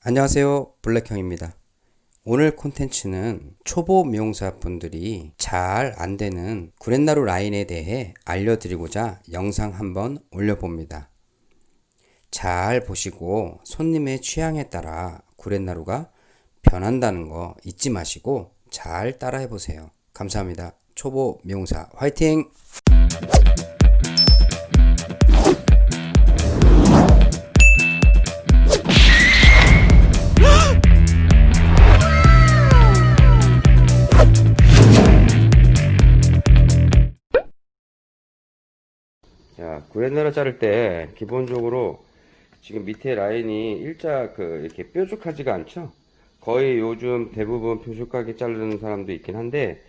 안녕하세요. 블랙형입니다. 오늘 콘텐츠는 초보 미용사 분들이 잘 안되는 구렛나루 라인에 대해 알려드리고자 영상 한번 올려봅니다. 잘 보시고 손님의 취향에 따라 구렛나루가 변한다는 거 잊지 마시고 잘 따라해 보세요. 감사합니다. 초보 미용사 화이팅 자, 구렛나루 자를 때 기본적으로 지금 밑에 라인이 일자 그 이렇게 뾰족하지가 않죠? 거의 요즘 대부분 뾰족하게 자르는 사람도 있긴 한데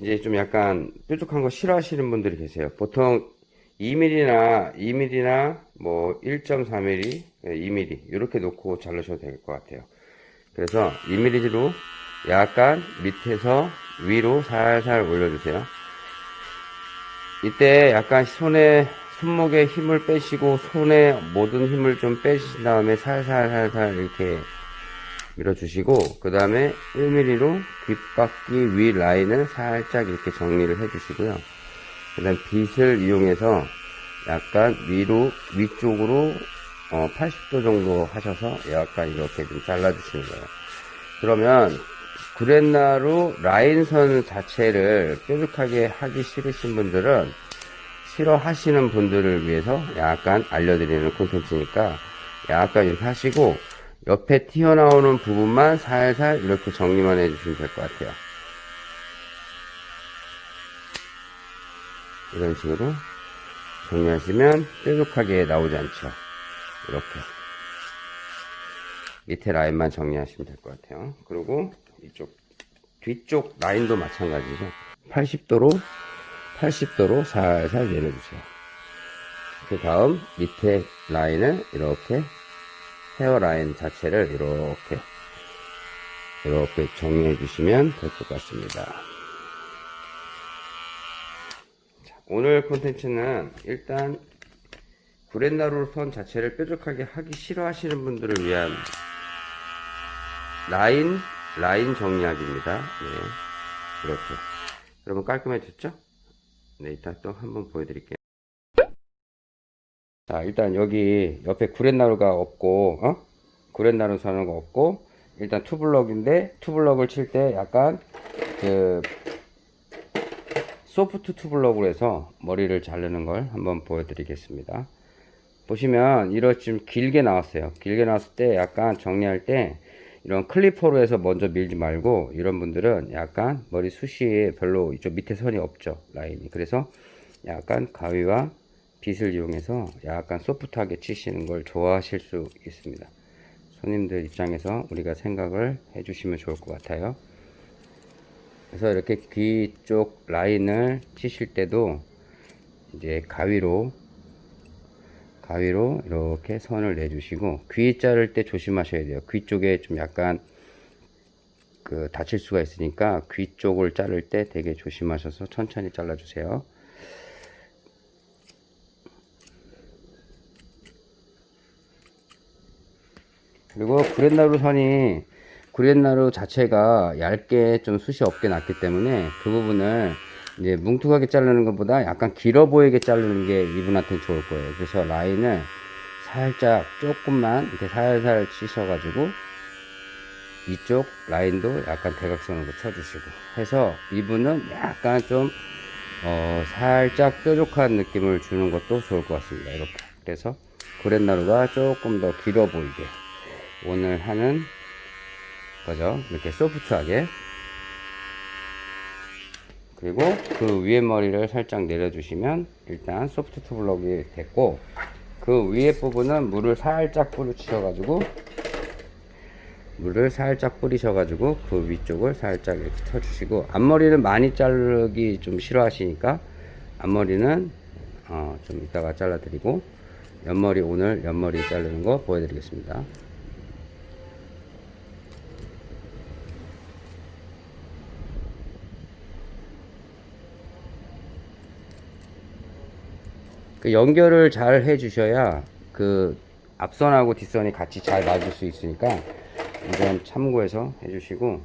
이제 좀 약간 뾰족한 거 싫어하시는 분들이 계세요. 보통 2mm나 2mm나 뭐 1.4mm, 2mm 이렇게 놓고 자르셔도 될 것 같아요. 그래서 2mm로 약간 밑에서 위로 살살 올려주세요. 이때 약간 손에 손목에 힘을 빼시고 손에 모든 힘을 좀 빼신 다음에 살살 살살 이렇게 밀어주시고 그 다음에 1mm로 귓바퀴 위 라인을 살짝 이렇게 정리를 해주시고요. 그 다음 빗을 이용해서 약간 위로 위쪽으로 어, 80도 정도 하셔서 약간 이렇게 좀 잘라주시는 거예요. 그러면 구렛나루 라인선 자체를 뾰족하게 하기 싫으신 분들은 싫어하시는 분들을 위해서 약간 알려드리는 콘텐츠니까 약간 이렇게 하시고 옆에 튀어나오는 부분만 살살 이렇게 정리만 해주시면 될 것 같아요. 이런 식으로 정리하시면 뾰족하게 나오지 않죠. 이렇게 밑에 라인만 정리하시면 될 것 같아요. 그리고 이쪽 뒤쪽 라인도 마찬가지죠 80도로 80도로 살살 내려주세요 그 다음 밑에 라인을 이렇게 헤어라인 자체를 이렇게 이렇게 정리해 주시면 될 것 같습니다 자, 오늘 콘텐츠는 일단 구렛나루 선 자체를 뾰족하게 하기 싫어하시는 분들을 위한 라인 라인 정리하기입니다. 네. 이렇게. 여러분 깔끔해졌죠? 네, 일단 또 한번 보여드릴게요. 자, 일단 여기 옆에 구렛나루가 없고, 어? 구렛나루 사는 거 없고, 일단 투블럭인데, 투블럭을 칠 때 약간, 그, 소프트 투블럭으로 해서 머리를 자르는 걸 한번 보여드리겠습니다. 보시면, 이렇게 좀 길게 나왔어요. 길게 나왔을 때 약간 정리할 때, 이런 클리퍼로 해서 먼저 밀지 말고 이런 분들은 약간 머리 숱이 별로 이쪽 밑에 선이 없죠 라인이. 그래서 약간 가위와 빗을 이용해서 약간 소프트하게 치시는 걸 좋아하실 수 있습니다. 손님들 입장에서 우리가 생각을 해 주시면 좋을 것 같아요. 그래서 이렇게 귀 쪽 라인을 치실 때도 이제 가위로 가위로 이렇게 선을 내주시고 귀 자를 때 조심하셔야 돼요. 귀 쪽에 좀 약간 그 다칠 수가 있으니까 귀 쪽을 자를 때 되게 조심하셔서 천천히 잘라 주세요. 그리고 구렛나루 선이 구렛나루 자체가 얇게 좀 숱이 없게 났기 때문에 그 부분을 이제 뭉툭하게 자르는 것보다 약간 길어 보이게 자르는 게 이분한테는 좋을 거예요. 그래서 라인을 살짝 조금만 이렇게 살살 치셔가지고 이쪽 라인도 약간 대각선으로 쳐주시고 해서 이분은 약간 좀 어, 살짝 뾰족한 느낌을 주는 것도 좋을 것 같습니다. 이렇게. 그래서 구렛나루가 조금 더 길어 보이게 오늘 하는 거죠. 이렇게 소프트하게 그리고 그 위에 머리를 살짝 내려주시면 일단 소프트 투블럭이 됐고 그 위에 부분은 물을 살짝 뿌리셔 가지고 물을 살짝 뿌리셔 가지고 그 위쪽을 살짝 이렇게 쳐주시고 앞머리는 많이 자르기 좀 싫어하시니까 앞머리는 어, 좀 이따가 잘라 드리고 옆머리 오늘 옆머리 자르는 거 보여드리겠습니다 그 연결을 잘 해 주셔야 그 앞선하고 뒷선이 같이 잘 맞을 수 있으니까 이건 참고해서 해주시고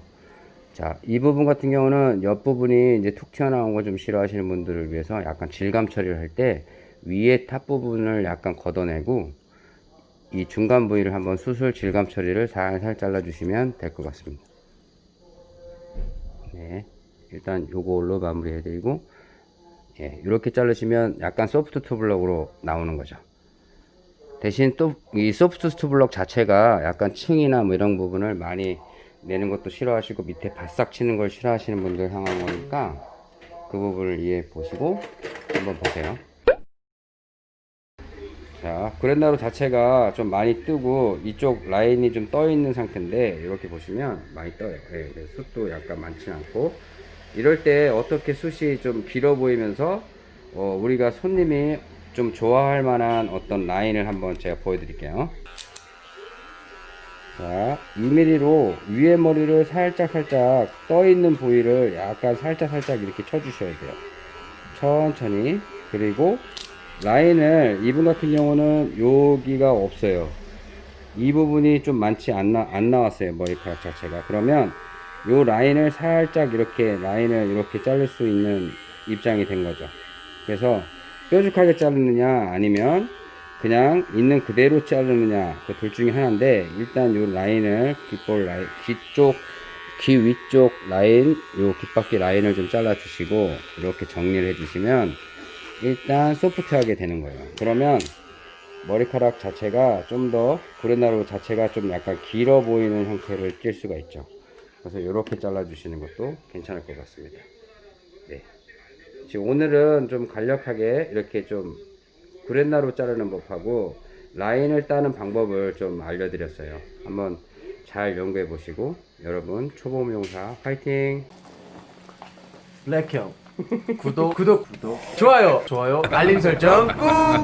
자, 이 부분 같은 경우는 옆부분이 이제 툭 튀어나온 거 좀 싫어하시는 분들을 위해서 약간 질감 처리를 할 때 위에 top 부분을 약간 걷어내고 이 중간 부위를 한번 슬슬 질감 처리를 살살 잘라 주시면 될 것 같습니다. 네, 일단 요걸로 마무리 해드리고 예, 이렇게 자르시면 약간 소프트 투블럭으로 나오는 거죠. 대신 또 이 소프트 투블럭 자체가 약간 층이나 뭐 이런 부분을 많이 내는 것도 싫어하시고 밑에 바싹 치는 걸 싫어하시는 분들 거니까 그 부분을 이해해 보시고 한번 보세요. 자, 그랜나루 자체가 좀 많이 뜨고 이쪽 라인이 좀 떠 있는 상태인데 이렇게 보시면 많이 떠요. 예, 네, 숱도 약간 많지 않고 이럴 때 어떻게 숱이 좀 길어 보이면서 어, 우리가 손님이 좀 좋아할 만한 어떤 라인을 한번 제가 보여드릴게요. 자, 2mm로 위에 머리를 살짝 살짝 떠 있는 부위를 약간 살짝 살짝 이렇게 쳐주셔야 돼요. 천천히 그리고 라인을 이분 같은 경우는 여기가 없어요. 이 부분이 좀 많지 않, 나, 안 나왔어요 머리카락 자체가 그러면 요 라인을 살짝 이렇게 라인을 이렇게 자를 수 있는 입장이 된 거죠. 그래서 뾰족하게 자르느냐 아니면 그냥 있는 그대로 자르느냐 그 둘 중에 하나인데 일단 요 라인을 귓볼 라인 귀쪽 귀 위쪽 라인 요 귓바퀴 라인을 좀 잘라 주시고 이렇게 정리를 해 주시면 일단 소프트하게 되는 거예요. 그러면 머리카락 자체가 좀 더 구레나루 자체가 좀 약간 길어 보이는 형태를 띌 수가 있죠 그래서 이렇게 잘라 주시는 것도 괜찮을 것 같습니다. 네. 지금 오늘은 좀 간략하게 이렇게 좀 구렛나루 자르는 법하고 라인을 따는 방법을 좀 알려드렸어요. 한번 잘 연구해 보시고 여러분 초보 미용사 파이팅! 블랙형. 구독. 구독 구독. 좋아요. 좋아요. 알림 설정 꾹